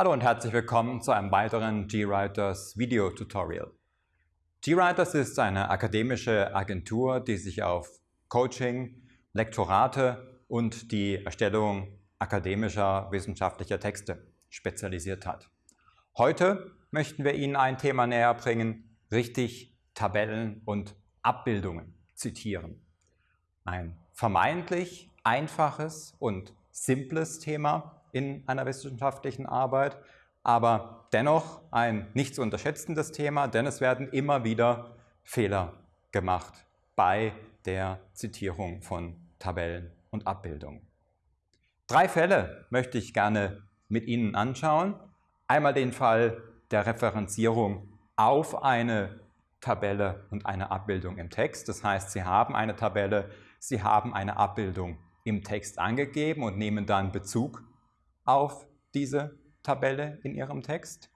Hallo und herzlich willkommen zu einem weiteren GWriters Video Tutorial. GWriters ist eine akademische Agentur, die sich auf Coaching, Lektorate und die Erstellung akademischer wissenschaftlicher Texte spezialisiert hat. Heute möchten wir Ihnen ein Thema näher bringen, richtig Tabellen und Abbildungen zitieren. Ein vermeintlich einfaches und simples Thema in einer wissenschaftlichen Arbeit, aber dennoch ein nicht zu unterschätzendes Thema, denn es werden immer wieder Fehler gemacht bei der Zitierung von Tabellen und Abbildungen. Drei Fälle möchte ich gerne mit Ihnen anschauen. Einmal den Fall der Referenzierung auf eine Tabelle und eine Abbildung im Text. Das heißt, Sie haben eine Tabelle, Sie haben eine Abbildung im Text angegeben und nehmen dann Bezug auf diese Tabelle in Ihrem Text.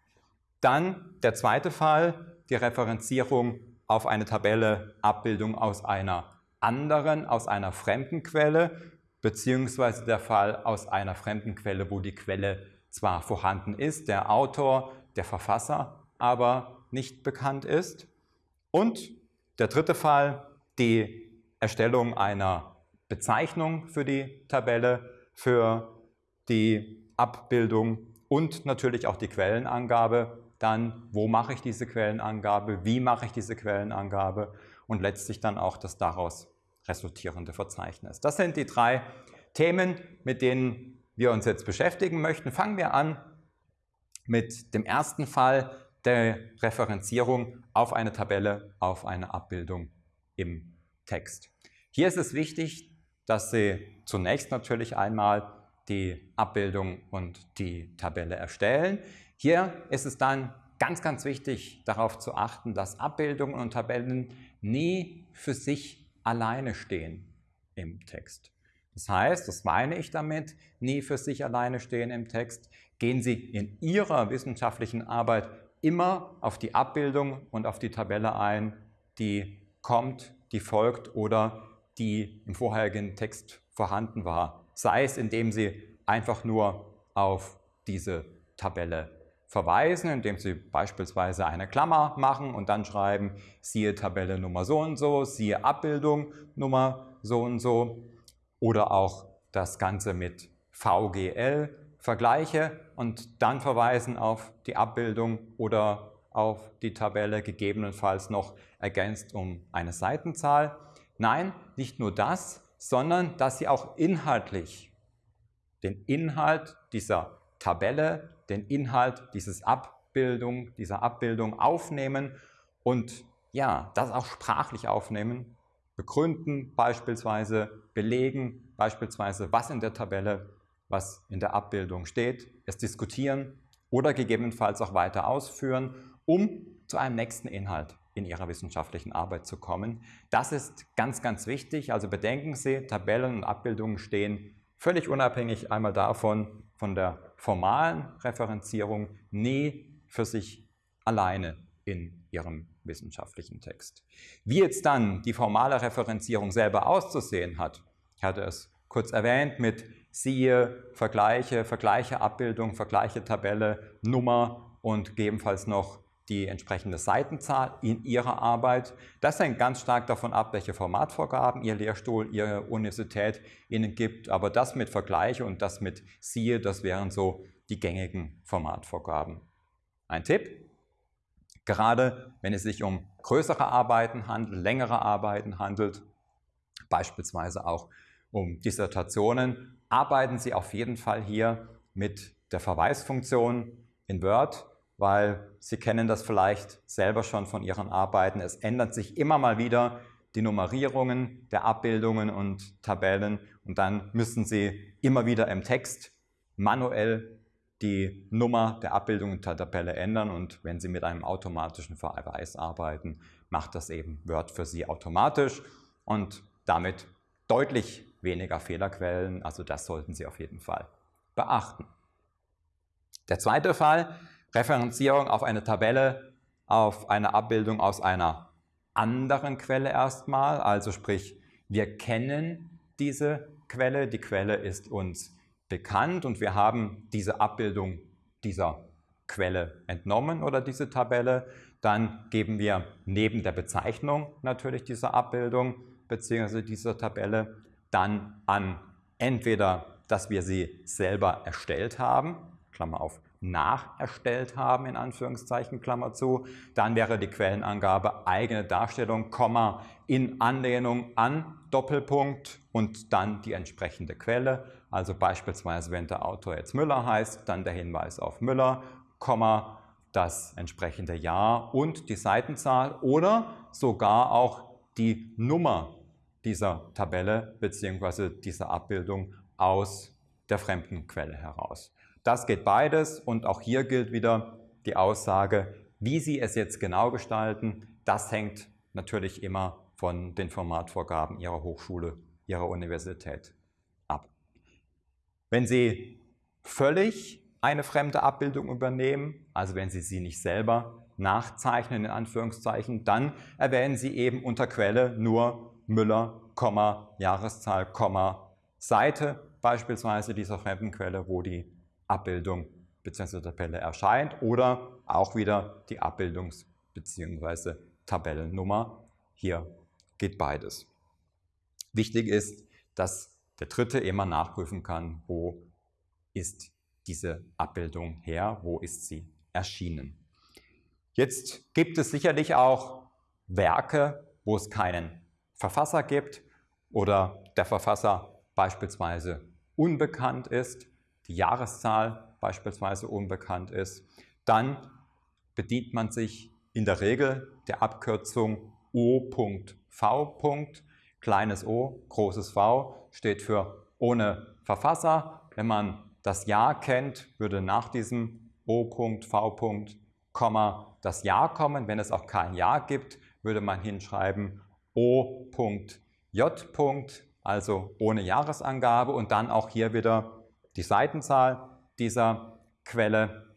Dann der zweite Fall, die Referenzierung auf eine Tabelle, Abbildung aus einer anderen, aus einer fremden Quelle, beziehungsweise der Fall aus einer fremden Quelle, wo die Quelle zwar vorhanden ist, der Autor, der Verfasser aber nicht bekannt ist. Und der dritte Fall, die Erstellung einer Bezeichnung für die Tabelle, für die Abbildung und natürlich auch die Quellenangabe. Dann, wo mache ich diese Quellenangabe, wie mache ich diese Quellenangabe und letztlich dann auch das daraus resultierende Verzeichnis. Das sind die drei Themen, mit denen wir uns jetzt beschäftigen möchten. Fangen wir an mit dem ersten Fall der Referenzierung auf eine Tabelle, auf eine Abbildung im Text. Hier ist es wichtig, dass Sie zunächst natürlich einmal die Abbildung und die Tabelle erstellen. Hier ist es dann ganz, ganz wichtig darauf zu achten, dass Abbildungen und Tabellen nie für sich alleine stehen im Text. Das heißt, das meine ich damit, nie für sich alleine stehen im Text. Gehen Sie in Ihrer wissenschaftlichen Arbeit immer auf die Abbildung und auf die Tabelle ein, die kommt, die folgt oder die im vorherigen Text vorhanden war. Sei es, indem Sie einfach nur auf diese Tabelle verweisen, indem Sie beispielsweise eine Klammer machen und dann schreiben, siehe Tabelle Nummer so und so, siehe Abbildung Nummer so und so oder auch das Ganze mit VGL vergleiche und dann verweisen auf die Abbildung oder auf die Tabelle, gegebenenfalls noch ergänzt um eine Seitenzahl. Nein, nicht nur das, sondern dass Sie auch inhaltlich den Inhalt dieser Tabelle, den Inhalt dieses Abbildung, dieser Abbildung aufnehmen und ja, das auch sprachlich aufnehmen, begründen beispielsweise, belegen beispielsweise, was in der Tabelle, was in der Abbildung steht, es diskutieren oder gegebenenfalls auch weiter ausführen, um zu einem nächsten Inhalt in Ihrer wissenschaftlichen Arbeit zu kommen. Das ist ganz, ganz wichtig. Also bedenken Sie, Tabellen und Abbildungen stehen völlig unabhängig einmal davon, von der formalen Referenzierung, nie für sich alleine in Ihrem wissenschaftlichen Text. Wie jetzt dann die formale Referenzierung selber auszusehen hat, ich hatte es kurz erwähnt mit siehe, Vergleiche, Vergleiche, Abbildung, Vergleiche, Tabelle, Nummer und gegebenenfalls noch die entsprechende Seitenzahl in Ihrer Arbeit. Das hängt ganz stark davon ab, welche Formatvorgaben Ihr Lehrstuhl, Ihre Universität Ihnen gibt. Aber das mit Vergleiche und das mit Siehe, das wären so die gängigen Formatvorgaben. Ein Tipp, gerade wenn es sich um größere Arbeiten handelt, längere Arbeiten handelt, beispielsweise auch um Dissertationen, arbeiten Sie auf jeden Fall hier mit der Verweisfunktion in Word weil Sie kennen das vielleicht selber schon von Ihren Arbeiten. Es ändert sich immer mal wieder die Nummerierungen der Abbildungen und Tabellen und dann müssen Sie immer wieder im Text manuell die Nummer der Abbildung und der Tabelle ändern und wenn Sie mit einem automatischen Verweis arbeiten, macht das eben Word für Sie automatisch und damit deutlich weniger Fehlerquellen, also das sollten Sie auf jeden Fall beachten. Der zweite Fall Referenzierung auf eine Tabelle, auf eine Abbildung aus einer anderen Quelle erstmal, also sprich, wir kennen diese Quelle, die Quelle ist uns bekannt und wir haben diese Abbildung dieser Quelle entnommen oder diese Tabelle. Dann geben wir neben der Bezeichnung natürlich dieser Abbildung bzw. dieser Tabelle dann an entweder, dass wir sie selber erstellt haben, Klammer auf, nacherstellt haben, in Anführungszeichen, Klammer zu. Dann wäre die Quellenangabe eigene Darstellung, Komma, in Anlehnung an Doppelpunkt und dann die entsprechende Quelle. Also beispielsweise, wenn der Autor jetzt Müller heißt, dann der Hinweis auf Müller, Komma, das entsprechende Jahr und die Seitenzahl oder sogar auch die Nummer dieser Tabelle bzw. dieser Abbildung aus der fremden Quelle heraus. Das geht beides und auch hier gilt wieder die Aussage, wie Sie es jetzt genau gestalten, das hängt natürlich immer von den Formatvorgaben Ihrer Hochschule, Ihrer Universität ab. Wenn Sie völlig eine fremde Abbildung übernehmen, also wenn Sie sie nicht selber nachzeichnen, in Anführungszeichen, dann erwähnen Sie eben unter Quelle nur Müller, Jahreszahl, Seite beispielsweise dieser fremden Quelle, wo die Abbildung bzw. Tabelle erscheint oder auch wieder die Abbildungs- bzw. Tabellennummer. Hier geht beides. Wichtig ist, dass der Dritte immer nachprüfen kann, wo ist diese Abbildung her, wo ist sie erschienen. Jetzt gibt es sicherlich auch Werke, wo es keinen Verfasser gibt oder der Verfasser beispielsweise unbekannt ist die Jahreszahl beispielsweise unbekannt ist, dann bedient man sich in der Regel der Abkürzung O.V. Kleines o, großes V steht für ohne Verfasser. Wenn man das Jahr kennt, würde nach diesem O.V. Das Jahr kommen. Wenn es auch kein Jahr gibt, würde man hinschreiben O.J. also ohne Jahresangabe und dann auch hier wieder die Seitenzahl dieser Quelle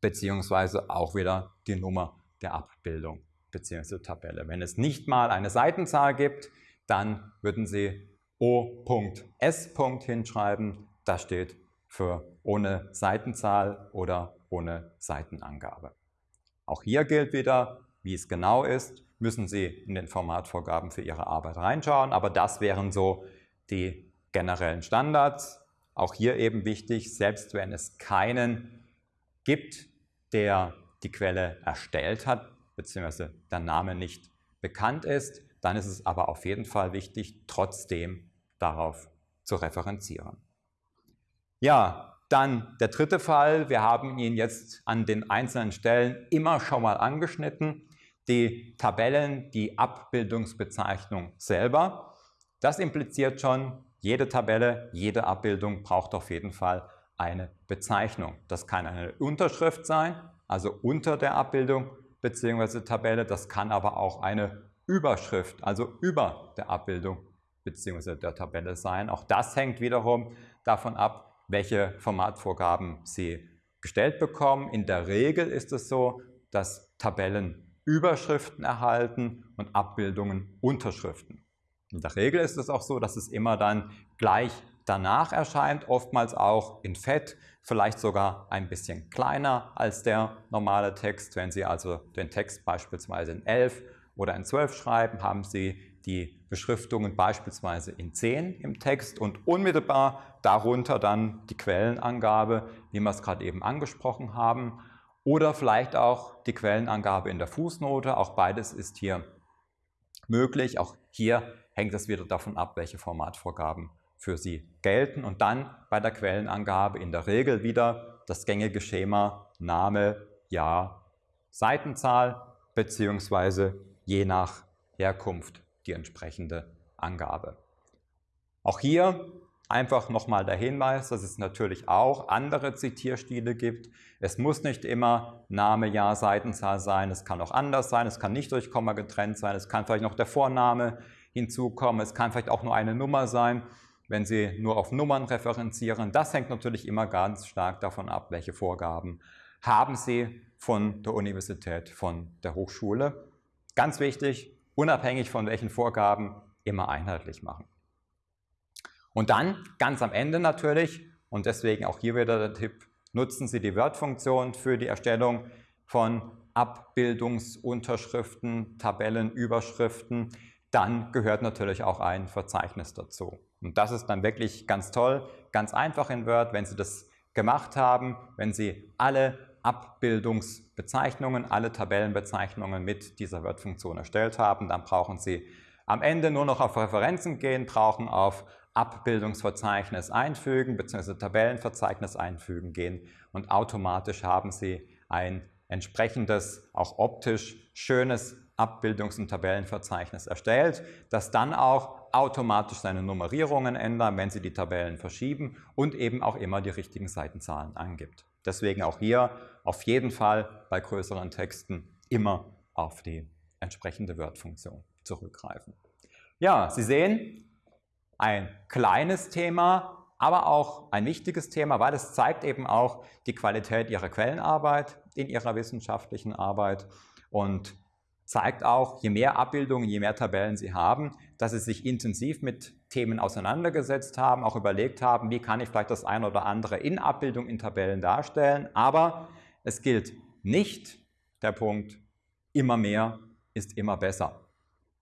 beziehungsweise auch wieder die Nummer der Abbildung bzw. Tabelle. Wenn es nicht mal eine Seitenzahl gibt, dann würden Sie O.S. hinschreiben. Das steht für ohne Seitenzahl oder ohne Seitenangabe. Auch hier gilt wieder, wie es genau ist, müssen Sie in den Formatvorgaben für Ihre Arbeit reinschauen, aber das wären so die generellen Standards. Auch hier eben wichtig, selbst wenn es keinen gibt, der die Quelle erstellt hat, beziehungsweise der Name nicht bekannt ist, dann ist es aber auf jeden Fall wichtig, trotzdem darauf zu referenzieren. Ja, dann der dritte Fall. Wir haben ihn jetzt an den einzelnen Stellen immer schon mal angeschnitten. Die Tabellen, die Abbildungsbezeichnung selber. Das impliziert schon, jede Tabelle, jede Abbildung braucht auf jeden Fall eine Bezeichnung. Das kann eine Unterschrift sein, also unter der Abbildung bzw. Tabelle. Das kann aber auch eine Überschrift, also über der Abbildung bzw. der Tabelle sein. Auch das hängt wiederum davon ab, welche Formatvorgaben Sie gestellt bekommen. In der Regel ist es so, dass Tabellen Überschriften erhalten und Abbildungen Unterschriften. In der Regel ist es auch so, dass es immer dann gleich danach erscheint, oftmals auch in Fett, vielleicht sogar ein bisschen kleiner als der normale Text. Wenn Sie also den Text beispielsweise in 11 oder in 12 schreiben, haben Sie die Beschriftungen beispielsweise in 10 im Text und unmittelbar darunter dann die Quellenangabe, wie wir es gerade eben angesprochen haben, oder vielleicht auch die Quellenangabe in der Fußnote. Auch beides ist hier möglich. Auch hier hängt es wieder davon ab, welche Formatvorgaben für Sie gelten. Und dann bei der Quellenangabe in der Regel wieder das gängige Schema Name, Jahr, Seitenzahl beziehungsweise je nach Herkunft die entsprechende Angabe. Auch hier einfach nochmal der Hinweis, dass es natürlich auch andere Zitierstile gibt. Es muss nicht immer Name, Jahr, Seitenzahl sein, es kann auch anders sein, es kann nicht durch Komma getrennt sein, es kann vielleicht noch der Vorname hinzukommen. Es kann vielleicht auch nur eine Nummer sein, wenn Sie nur auf Nummern referenzieren. Das hängt natürlich immer ganz stark davon ab, welche Vorgaben haben Sie von der Universität, von der Hochschule. Ganz wichtig, unabhängig von welchen Vorgaben, immer einheitlich machen. Und dann, ganz am Ende natürlich, und deswegen auch hier wieder der Tipp, nutzen Sie die Word-Funktion für die Erstellung von Abbildungsunterschriften, Tabellenüberschriften, dann gehört natürlich auch ein Verzeichnis dazu. Und das ist dann wirklich ganz toll, ganz einfach in Word, wenn Sie das gemacht haben, wenn Sie alle Abbildungsbezeichnungen, alle Tabellenbezeichnungen mit dieser Word-Funktion erstellt haben, dann brauchen Sie am Ende nur noch auf Referenzen gehen, brauchen auf Abbildungsverzeichnis einfügen bzw. Tabellenverzeichnis einfügen gehen und automatisch haben Sie ein entsprechendes, auch optisch schönes Abbildungs- und Tabellenverzeichnis erstellt, das dann auch automatisch seine Nummerierungen ändert, wenn Sie die Tabellen verschieben und eben auch immer die richtigen Seitenzahlen angibt. Deswegen auch hier auf jeden Fall bei größeren Texten immer auf die entsprechende Word-Funktion zurückgreifen. Ja, Sie sehen, ein kleines Thema, aber auch ein wichtiges Thema, weil es zeigt eben auch die Qualität Ihrer Quellenarbeit in Ihrer wissenschaftlichen Arbeit und zeigt auch, je mehr Abbildungen, je mehr Tabellen Sie haben, dass Sie sich intensiv mit Themen auseinandergesetzt haben, auch überlegt haben, wie kann ich vielleicht das eine oder andere in Abbildung, in Tabellen darstellen. Aber es gilt nicht der Punkt, immer mehr ist immer besser.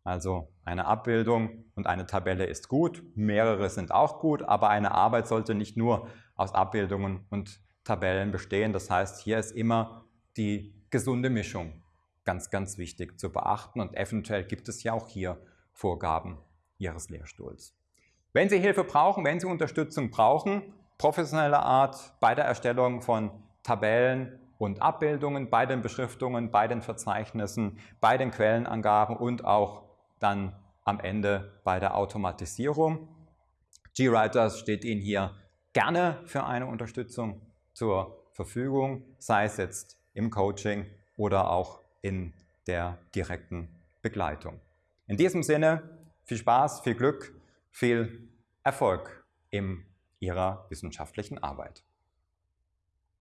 Also eine Abbildung und eine Tabelle ist gut, mehrere sind auch gut, aber eine Arbeit sollte nicht nur aus Abbildungen und Tabellen bestehen. Das heißt, hier ist immer die gesunde Mischung ganz, ganz wichtig zu beachten und eventuell gibt es ja auch hier Vorgaben Ihres Lehrstuhls. Wenn Sie Hilfe brauchen, wenn Sie Unterstützung brauchen, professioneller Art bei der Erstellung von Tabellen und Abbildungen, bei den Beschriftungen, bei den Verzeichnissen, bei den Quellenangaben und auch dann am Ende bei der Automatisierung. GWriters steht Ihnen hier gerne für eine Unterstützung zur Verfügung, sei es jetzt im Coaching oder auch in der direkten Begleitung. In diesem Sinne viel Spaß, viel Glück, viel Erfolg in Ihrer wissenschaftlichen Arbeit.